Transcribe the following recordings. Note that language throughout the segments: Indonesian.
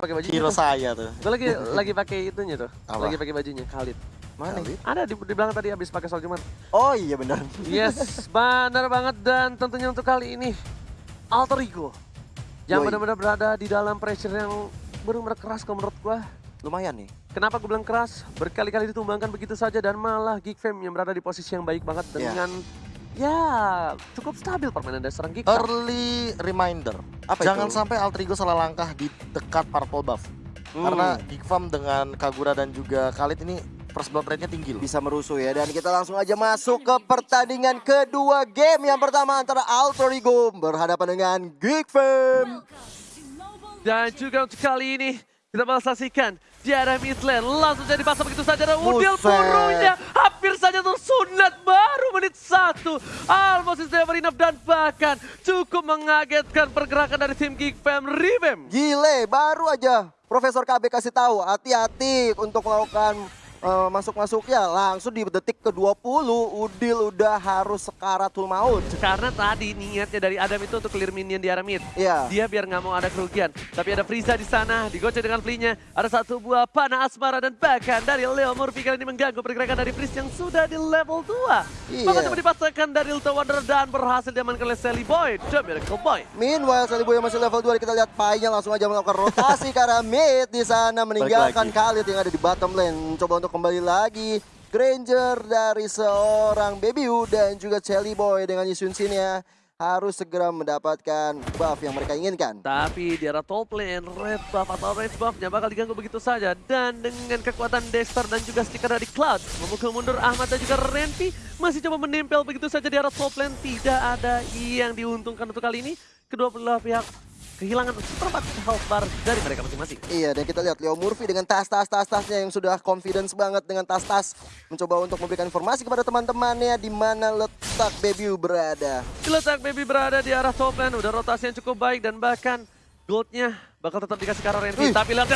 pakai baju Hero saya tuh. Gue lagi lagi pakai itunya tuh. Apa? Lagi pakai bajunya Khalid. Mana? Khalid? Ada di, di belakang tadi habis pakai soal cuman. Oh iya benar. Yes, benar banget dan tentunya untuk kali ini Alter Ego yang benar-benar berada di dalam pressure yang benar-benar keras kalau menurut gua. Lumayan nih. Kenapa gue bilang keras? Berkali-kali ditumbangkan begitu saja dan malah Geek Fam yang berada di posisi yang baik banget Ya. dengan ya cukup stabil permainan dari seorang Geek. Early reminder. Apa Jangan itu? sampai Altrigo salah langkah di dekat purple buff. Hmm. Karena Geek Farm dengan Kagura dan juga Khalid ini first blood rate-nya tinggi loh. bisa merusuh ya dan kita langsung aja masuk ke pertandingan kedua game yang pertama antara Alter Ego berhadapan dengan Geek Fam. Dan juga untuk kali ini kita bakal saksikan di mid lane langsung jadi pasang begitu saja dan Udil burunya hampir saja tersunat baru menit satu. Almost is never enough dan bahkan cukup mengagetkan pergerakan dari tim Geek Fam Revamp. Gile, baru aja Profesor KB kasih tahu hati-hati untuk melakukan eh, masuk-masuknya langsung di detik ke-20 Udil udah harus sekaratul maut. Karena tadi niatnya dari Adam itu untuk clear minion di area mid. Iya. Dia biar nggak mau ada kerugian. Tapi ada Frieza di sana, digocek dengan flinya. Ada satu buah panah asmara dan bahkan dari Leo Murphy kali ini mengganggu pergerakan dari Freeze yang sudah di level 2. Iya. Bahkan coba dipasangkan dari Lito Wonder dan berhasil diamankan oleh Sally Boy. The Miracle Boy. Meanwhile, Salibu yang masih level 2 kita lihat Pai-nya langsung aja melakukan rotasi arah mid di sana meninggalkan. Khalid yang ada di bottom lane. Coba untuk kembali lagi. Granger dari seorang Baby Wu dan juga Shelly Boy dengan Yusun Sin-nya harus segera mendapatkan buff yang mereka inginkan. Tapi di arah top lane, red buff atau red buffnya bakal diganggu begitu saja. Dan dengan kekuatan Dexter dan juga stiker dari Cloud, memukul mundur Ahmad dan juga Renpi masih coba menempel begitu saja di arah top lane. Tidak ada yang diuntungkan untuk kali ini. Kedua belah pihak kehilangan seperempat health bar dari mereka masing-masing. Iya, dan kita lihat Leo Murphy dengan tas-tas tas-tasnya yang sudah confidence banget dengan tas-tas mencoba untuk memberikan informasi kepada teman-temannya di mana letak Baby berada. Diletak Baby berada di arah top lane, udah rotasi yang cukup baik dan bahkan goldnya bakal tetap dikasih ke arah. Tapi lihat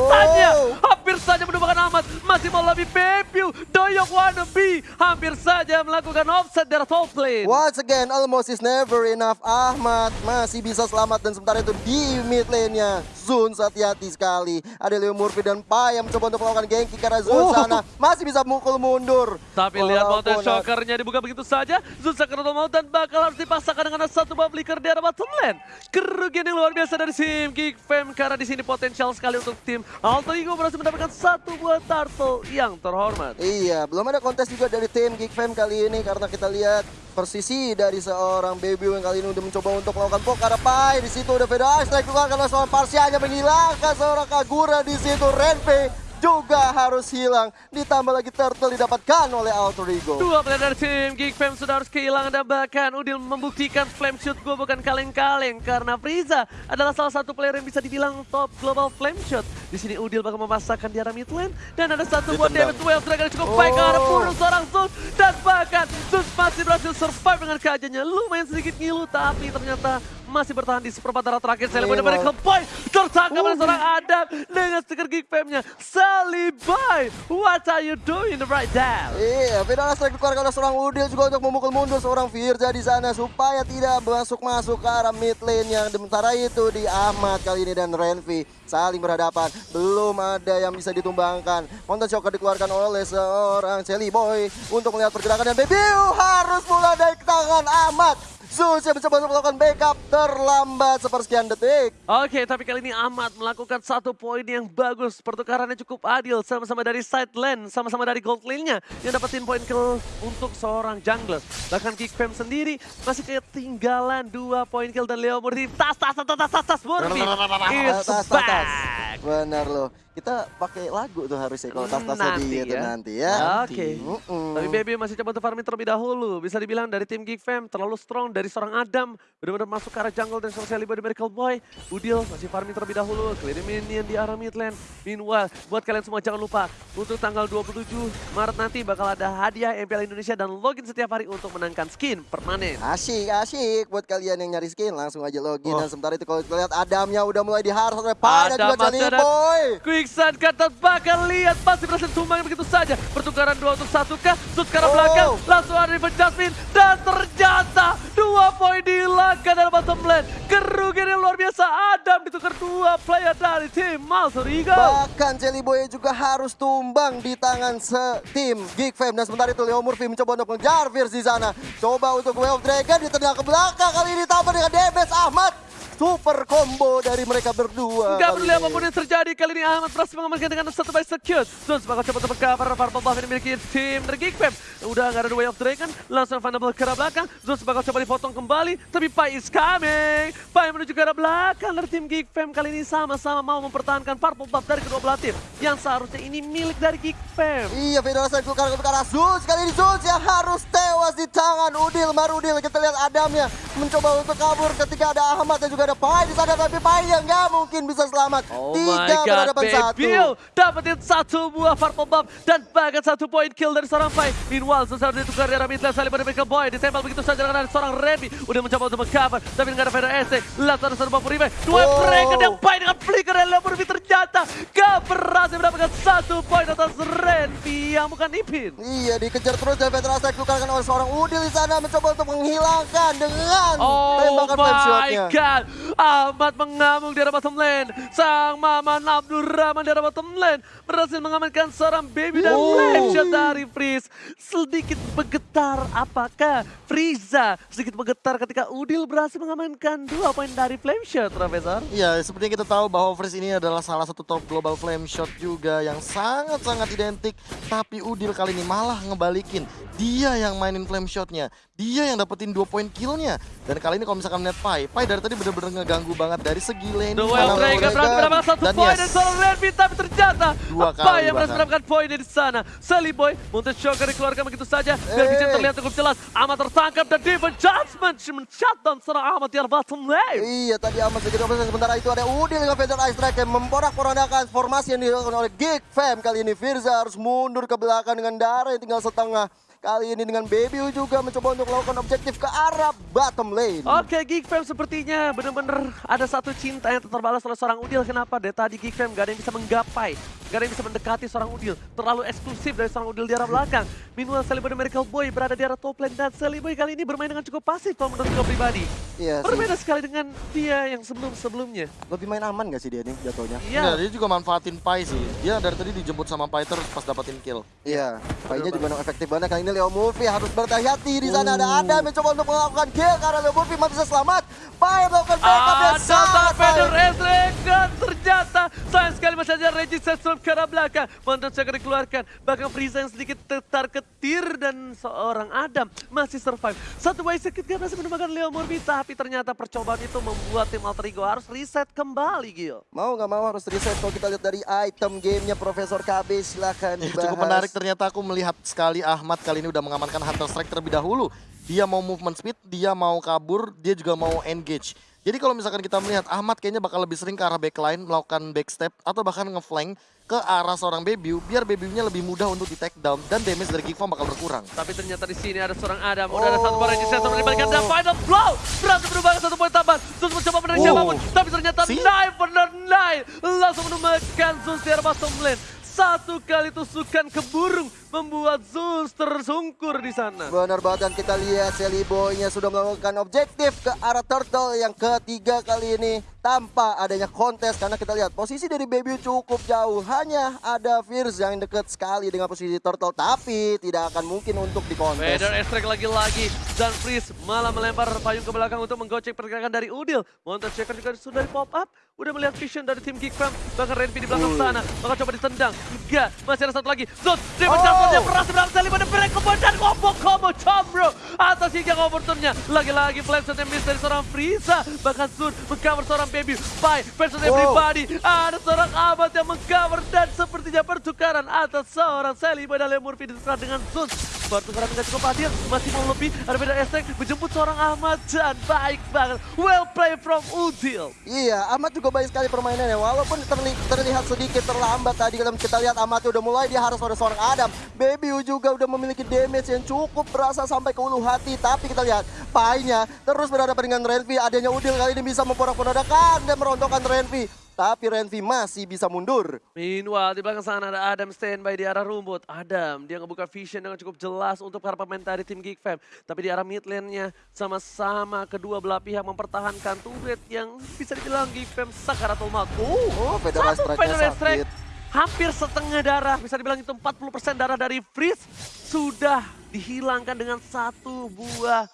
Oh. Hampir saja menumbangkan Ahmad. Masih mau lebih Baby, Doyok wannabe, hampir saja melakukan offset dari top lane. Once again, almost is never enough. Ahmad masih bisa selamat dan sementara itu di mid lane-nya. Zun hati-hati sekali. Ada Leo Murphy dan Pai yang mencoba untuk melakukan gengki karena Zun Oh. sana masih bisa mukul mundur. Tapi lihat Mountain Shockernya dibuka begitu saja. Zusa Krono mau dan bakal harus dipasangkan dengan satu buff flicker di arah bottom lane. Kerugian yang luar biasa dari tim Geek Fam karena di sini potensial sekali untuk tim Alter Ego berhasil mendapatkan satu buah turtle yang terhormat. Iya, belum ada kontes juga dari tim Geek Fam kali ini karena kita lihat persisi dari seorang Baby yang kali ini udah mencoba untuk melakukan poke Pai di situ udah Ice Strike keluar karena seorang Parsianya menghilangkan seorang Kagura di situ Renpe juga harus hilang ditambah lagi turtle didapatkan oleh Alter Ego. Dua player dari tim Geek Fam sudah harus kehilangan dan bahkan Udil membuktikan flame shoot gue bukan kaleng-kaleng karena Frieza adalah salah satu player yang bisa dibilang top global flame shot. Di sini Udil bakal memasakkan di arah mid lane dan ada satu buat damage wave dragon cukup baik ke arah Oh. bunuh seorang Zeus dan bahkan Zeus masih berhasil survive dengan keajannya lumayan sedikit ngilu tapi ternyata masih bertahan di seperempat darah terakhir Sally Boy Memang. dari Boy tertangkap oleh Uh. seorang Adam dengan stiker Geek Fam-nya Sally Boy what are you doing right now? Iya, Ice Strike dikeluarkan oleh seorang Udil juga untuk memukul mundur seorang Firza di sana supaya tidak masuk-masuk ke arah mid lane yang sementara itu di Ahmad kali ini dan Renvi saling berhadapan. Belum ada yang bisa ditumbangkan. Mountain Shocker dikeluarkan oleh seorang Shelly Boy untuk melihat pergerakan dan Baby harus mulai dari tangan Ahmad. Zeus yang mencoba untuk melakukan backup terlambat sepersekian detik. Oke, tapi kali ini Ahmad melakukan satu poin yang bagus. Pertukarannya cukup adil, sama-sama dari side lane, sama-sama dari gold lane-nya. Yang dapetin poin kill untuk seorang jungler. Bahkan Geek Fam sendiri masih ketinggalan dua poin kill dan Leo Murphy. Tas, tas, tas, tas, tas, tas, tas, Murphy. It's Tas, tas, tas. back. Benar loh. Kita pakai lagu tuh harusnya kalau tas-tasnya Nanti di itu ya. nanti ya. Oke. Mm-mm. Tapi Baby masih coba untuk farming terlebih dahulu. Bisa dibilang dari tim Geek Fam terlalu strong dari seorang Adam. Benar-benar masuk ke arah jungle dan seorang Sally Boy dari Miracle Boy. Udil masih farming terlebih dahulu. Clear minion di arah mid lane. Meanwhile, buat kalian semua jangan lupa. Untuk tanggal 27 Maret nanti bakal ada hadiah MPL Indonesia dan login setiap hari untuk menangkan skin permanen. Asyik, asyik buat kalian yang nyari skin langsung aja login Oh. dan sementara itu kalau kita lihat Adamnya udah mulai diharus oleh Pai dan Adam juga ada Boy. Quick Vixen kata bakal lihat pasti berhasil tumbang begitu saja. Pertukaran dua untuk satu kah? Sud ke arah Oh. belakang. Langsung ada Riven Jasmine. Dan ternyata dua poin dihilangkan dalam bottom lane. Kerugian yang luar biasa. Adam ditukar dua player dari tim Malsur Eagle. Bahkan Jelly Boy juga harus tumbang di tangan setim Geek Fam. Dan sementara itu Leo Murphy mencoba untuk mengejar Fierce di sana. Coba untuk Way of Dragon ditendang ke belakang. Kali ini tambah dengan Debes Ahmad. Super combo dari mereka berdua. Gak peduli ini. apa pun yang terjadi, kali ini Ahmad berhasil mengamankan dengan satu by secure. Bakal coba untuk cover Purple Buff yang dimiliki tim dari Geek Fam. Udah gak ada Way of Dragon, langsung Vandable ke arah belakang. Zones bakal coba dipotong kembali, tapi Pai is coming. Pai menuju ke arah belakang dari tim Geek Fam. Kali ini sama-sama mau mempertahankan Purple Buff dari kedua belah tim. Yang seharusnya ini milik dari Geek Fam. Iya, Federasi keluar ke arah Zeus. Kali ini Zeus yang harus tewas di tangan Udil. Marudil kita lihat Adamnya mencoba untuk kabur ketika ada Ahmad dan juga ada Pai di sana. Tapi Pai yang nggak mungkin bisa selamat. Oh Tiga my god. Bebil dapetin satu buah purple buff dan bahkan satu point kill dari seorang Pai. Meanwhile, Susar ditukar mid lane saling pada Michael Boy. Ditempel begitu saja dengan seorang Remy. Udah mencoba untuk mengcover, tapi nggak ada Vader SC. Ada serba Puribe. Dua Oh. mereka yang Pai dengan flicker yang Lemurvi ternyata gak berhasil mendapatkan satu poin atas Renvi yang bukan Ipin. Iya, dikejar terus dan Federasi dikeluarkan oleh seorang Udil di sana mencoba untuk menghilangkan dengan Oh tembakan flame my god, Ahmad mengamuk di arah bottom lane. Sang Maman Abdurrahman di arah bottom lane berhasil mengamankan seorang baby dan Oh. flame shot dari Freeze. Sedikit bergetar apakah Frieza sedikit bergetar ketika Udil berhasil mengamankan dua poin dari flame shot, Profesor. Iya, seperti yang kita tahu bahwa Freeze ini adalah salah satu top global flame shot juga yang sangat-sangat identik. Tapi Udil kali ini malah ngebalikin. Dia yang mainin flame shotnya. Dia yang dapetin dua poin killnya. Dan kali ini kalau misalkan melihat Pai, Pai dari tadi bener-bener ngeganggu banget dari segi lane. The Wild Dragon berhasil mendapatkan satu Dan poin yes. dan seorang Renvi tapi ternyata Dua apa yang berhasil bahkan. mendapatkan poin di sana. Sally Boy, Montes Shocker dikeluarkan begitu saja. Biar Eh. Vision terlihat cukup jelas. Ahmad tertangkap dan Devon Judgment men-shutdown seorang Ahmad di bottom lane. Iya, tadi Ahmad sedikit opsi sementara itu ada Udil dengan Vader Ice Strike yang memporak-porandakan formasi yang dilakukan oleh Geek Fam. Kali ini Firza harus mundur ke belakang dengan darah yang tinggal setengah. Kali ini dengan Baby juga mencoba untuk melakukan objektif ke arah bottom lane. Oke, Geek Fam sepertinya benar-benar ada satu cinta yang terbalas oleh seorang Udil. Kenapa? Dari tadi Geek Fam gak ada yang bisa menggapai. Gak ada yang bisa mendekati seorang Udil. Terlalu eksklusif dari seorang Udil di arah belakang. Meanwhile, Sally Boy dan Miracle Boy berada di arah top lane. Dan Sally Boy kali ini bermain dengan cukup pasif kalau menurut gue pribadi. Iya sih. Berbeda sekali dengan dia yang sebelum-sebelumnya. Lebih main aman gak sih dia nih jatuhnya? Iya. dia juga manfaatin Pai sih. Dia dari tadi dijemput sama Pai terus pas dapetin kill. Iya, kayaknya juga memang efektif banget. Kali ini Leo Murphy harus berhati-hati. Di sana ada Adam mencoba untuk melakukan kill karena Leo Murphy masih bisa selamat. Pai melakukan backup yang Ada sangat Vader baik. Ezreal dan ternyata sayang sekali masih ada Regis Sandstrom ke arah belakang. Mantan Checker dikeluarkan. Bahkan Frieza yang sedikit tetar ketir dan seorang Adam masih survive. Satu way sedikit gak berhasil menemukan Leo Murphy. Tapi ternyata percobaan itu membuat tim Alter Ego harus reset kembali Gil. Mau nggak mau harus reset kalau kita lihat dari item gamenya Profesor KB silakan Ya, dibahas. cukup menarik ternyata aku melihat sekali Ahmad kali ini udah mengamankan Hunter Strike terlebih dahulu. Dia mau movement speed, dia mau kabur, dia juga mau engage. Jadi kalau misalkan kita melihat Ahmad kayaknya bakal lebih sering ke arah backline, melakukan backstep atau bahkan ngeflank ke arah seorang Bebiu biar Bebiunya lebih mudah untuk di take down dan damage dari Farm bakal berkurang. Tapi ternyata di sini ada seorang Adam. Udah ada satu Oh. Regis Sandstrom dibalikan dan final blow. Berhasil berubah ke satu poin tambahan. Terus mencoba menarik Oh. siapa pun. Tapi ternyata See? Nine benar Nine. Langsung menemukan Zeus di arah bottom lane. Satu kali tusukan ke burung membuat Zeus tersungkur di sana. Benar banget dan kita lihat Sally Boy-nya sudah melakukan objektif ke arah Turtle yang ketiga kali ini tanpa adanya kontes karena kita lihat posisi dari Baby cukup jauh hanya ada Fierce yang dekat sekali dengan posisi Turtle tapi tidak akan mungkin untuk dikontes. Vader Estrek lagi-lagi dan Freeze malah melempar payung ke belakang untuk menggocek pergerakan dari Udil. Monster Checker juga sudah di pop up, udah melihat vision dari tim Geek Fam, bahkan Renvi di belakang sana. Maka coba ditendang, enggak, masih ada satu lagi. Zot, Demon Oh. Jasper yang berhasil berhasil pada kebun dan combo combo bro atas hingga overturnnya. Lagi-lagi flame shot yang miss dari seorang Frieza, bahkan Sun mengcover seorang Baby. Versus Wow. everybody. Ada seorang Ahmad yang mengcover dan sepertinya pertukaran atas seorang Sally Leo Murphy ditukar dengan Sun. Pertukaran tidak cukup adil, masih mau lebih. Ada beda estek menjemput seorang Ahmad dan baik banget. Well play from Udil. Iya, Ahmad juga baik sekali permainannya. Walaupun terli- terlihat sedikit terlambat tadi kita lihat Ahmad udah mulai dia harus ada seorang Adam. Baby U juga udah memiliki damage yang cukup berasa sampai ke ulu hati. Tapi kita lihat Pai-nya terus berhadapan dengan Renvi. Adanya Udil kali ini bisa memporak-porandakan dan merontokkan Renvi. Tapi Renvi masih bisa mundur. Meanwhile, di belakang sana ada Adam standby di arah rumput. Adam, dia ngebuka vision dengan cukup jelas untuk para pemain dari tim Geek Fam. Tapi di arah mid lane-nya, sama-sama kedua belah pihak mempertahankan turret yang bisa dibilang Geek Fam sakaratul maut. Oh, Federal Satu Strike-nya Federal Strike, hampir setengah darah. Bisa dibilang itu 40% darah dari Freeze sudah dihilangkan dengan satu buah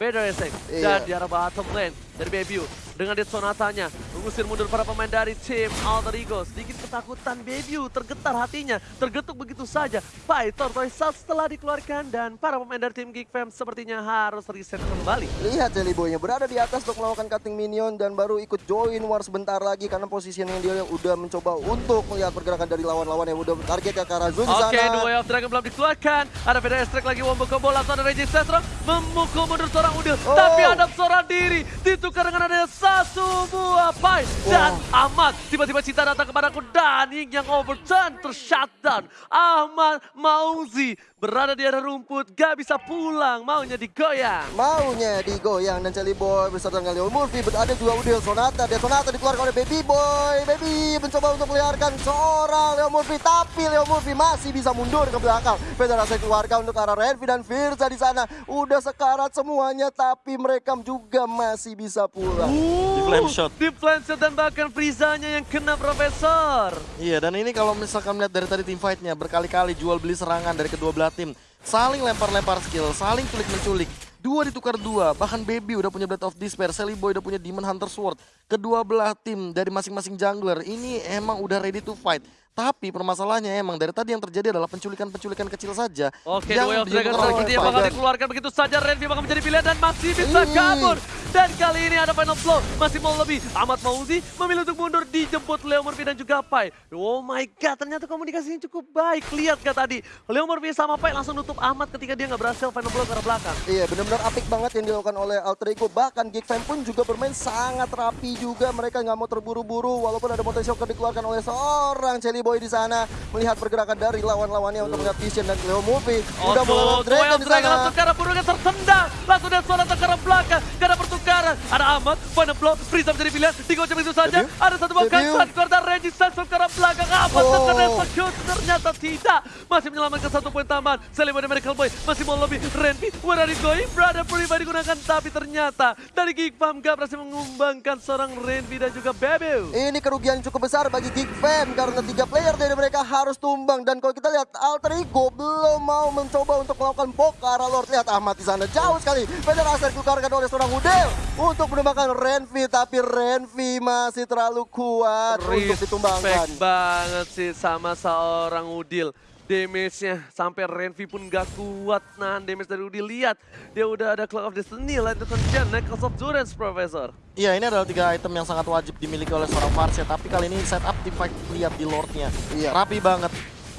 Federal Strike. Dan Iya. di arah bottom lane dari Bebiu. Dengan Dead Sonatanya mengusir mundur para pemain dari tim Alter Ego. Sedikit ketakutan Bebiu, tergetar hatinya, tergetuk begitu saja. Fight Tortoise Salt setelah dikeluarkan dan para pemain dari tim Geek Fam sepertinya harus reset kembali. Lihat Jelly Boy-nya berada di atas untuk melakukan cutting minion dan baru ikut join war sebentar lagi karena positioning dia yang udah mencoba untuk melihat pergerakan dari lawan-lawan yang udah targetnya ke arah Zun Oke, sana. dua of Dragon belum dikeluarkan. Ada Federal Strike lagi wombo combo langsung ada Regis Sestro memukul mundur seorang Udil. Oh. Tapi ada seorang diri ditukar dengan adanya satu buah Dan Ahmad tiba-tiba Cita datang kepadaku dan yang overturn tershutdown. Ahmad Mauzi berada di arah rumput, gak bisa pulang, maunya digoyang. Maunya digoyang dan Jelly Boy beserta dengan Leo Murphy ada juga Udil Sonata dan Sonata dikeluarkan oleh Baby Boy. Baby mencoba untuk meliarkan seorang Leo Murphy tapi Leo Murphy masih bisa mundur ke belakang. Federasi keluarga untuk arah Renvi dan Firza di sana. Udah sekarat semuanya tapi mereka juga masih bisa pulang. Di flame shot. Di flame shot dan bahkan Frizanya yang kena Profesor. Iya dan ini kalau misalkan melihat dari tadi tim fightnya berkali-kali jual beli serangan dari kedua belah tim. Saling lempar-lempar skill, saling culik-menculik. Dua ditukar dua, bahkan Baby udah punya Blade of Despair, Sally Boy udah punya Demon Hunter Sword. Kedua belah tim dari masing-masing jungler ini emang udah ready to fight. Tapi permasalahannya emang dari tadi yang terjadi adalah penculikan-penculikan kecil saja. Oke, yang Duel Dragon yang fight. bakal dikeluarkan begitu saja. Renvi bakal menjadi pilihan dan masih bisa Ih. kabur. Dan kali ini ada final flow. Masih mau lebih. Ahmad Mauzi memilih untuk mundur dijemput Leo Murphy dan juga Pai. Oh my god, ternyata komunikasinya cukup baik. Lihat gak tadi? Leo Murphy sama Pai langsung nutup Ahmad ketika dia nggak berhasil final flow ke arah belakang. Iya benar-benar apik banget yang dilakukan oleh Alter Ego Bahkan Geek Fam pun juga bermain sangat rapi juga Mereka nggak mau terburu-buru Walaupun ada Mountain Shocker dikeluarkan oleh seorang Jelly Boy di sana Melihat pergerakan dari lawan-lawannya untuk melihat Vision dan Leo Movie Udah mulai Dragon di Dragon sana langsung arah burungnya tertendang. Langsung dan suara arah belakang. Gak ada pertukaran. Ada Ahmad, final flow. Friza menjadi pilihan. Digocek begitu saja. Ada satu Debut. kansan. Keluar dari Resistance ke arah belakang. Ahmad Oh. terkena execute. Ternyata tidak. Masih menyelamatkan satu poin tambahan. Selima dan Miracle Boy masih mau lebih. Renvi, where are you going? Brother pribadi digunakan. Tapi ternyata dari Geek Farm gak berhasil mengumbangkan seorang Renvi dan juga Bebu. Ini kerugian cukup besar bagi Geek Fam Karena tiga player dari mereka harus tumbang. Dan kalau kita lihat Alter Ego belum mau mencoba untuk melakukan arah Lord. Lihat Ahmad di sana jauh sekali. Federasi dikeluarkan oleh seorang Udel Untuk menembakkan Renvi Tapi Renvi masih terlalu kuat untuk ditumbangkan. Respect banget sih sama seorang Udil. Damage-nya sampai Renvi pun gak kuat nahan damage dari Udil. Lihat, dia udah ada Clock of Destiny, Light Defense, Necklace of Durance, Professor. Iya ini adalah tiga item yang sangat wajib dimiliki oleh seorang Varsya Tapi kali ini setup tim fight lihat di Lordnya Iya. Rapi banget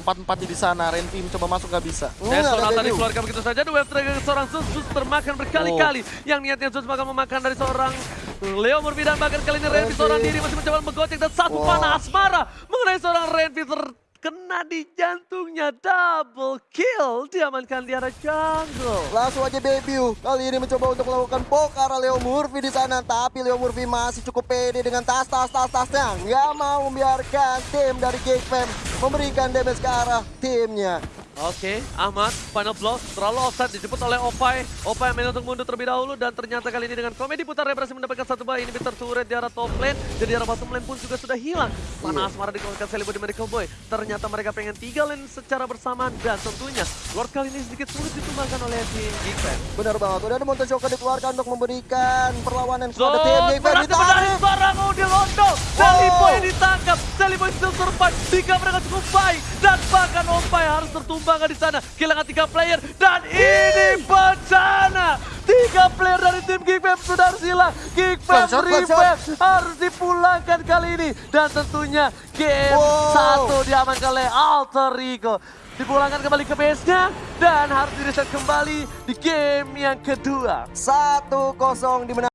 Empat-empatnya di sana, Renvi mencoba masuk gak bisa Dan ada Sonata Bebu. dikeluarkan begitu saja. Dua trigger seorang Zeus, Zeus termakan berkali-kali. Yang niatnya Zeus bakal memakan dari seorang Leo Murphy dan bahkan kali ini Renvi seorang diri masih mencoba menggocek dan satu Wah. panah asmara mengenai seorang Renvi terkena di jantungnya double kill diamankan di arah jungle. Langsung aja debut. Kali ini mencoba untuk melakukan poke Leo Murphy di sana, tapi Leo Murphy masih cukup pede dengan tas tas tas tasnya. Nggak mau membiarkan tim dari Fam memberikan damage ke arah timnya. Oke, Ahmad, final blow, terlalu offside, dijemput oleh Opai. Opai main untuk mundur terlebih dahulu dan ternyata kali ini dengan komedi putar berhasil mendapatkan satu buah inhibitor turret di arah top lane dan di arah bottom lane pun juga sudah hilang. Panah asmara dikeluarkan Selibo di Miracle Boy. Ternyata mereka pengen tiga lane secara bersamaan dan tentunya Lord kali ini sedikit sulit ditumbangkan oleh tim Geek Fam. Benar banget. Udah ada Monte Shocker dikeluarkan untuk memberikan perlawanan kepada tim Geek Fam. berhasil menarik Ditarik. seorang Udil Londo. Seliboy Seliboy still survive. Tiga mereka cukup baik. Dan bahkan Opai harus tertumbangkan di sana. Kehilangan tiga player. Dan ini bencana. Tiga player dari tim Geek Fam sudah harus hilang. Geek Fam One shot, one revenge harus dipulangkan kali ini. Dan tentunya game Wow. satu diamankan oleh Alter Ego. Dipulangkan kembali ke base-nya dan harus direset kembali di game yang kedua. 1-0 dimenangkan.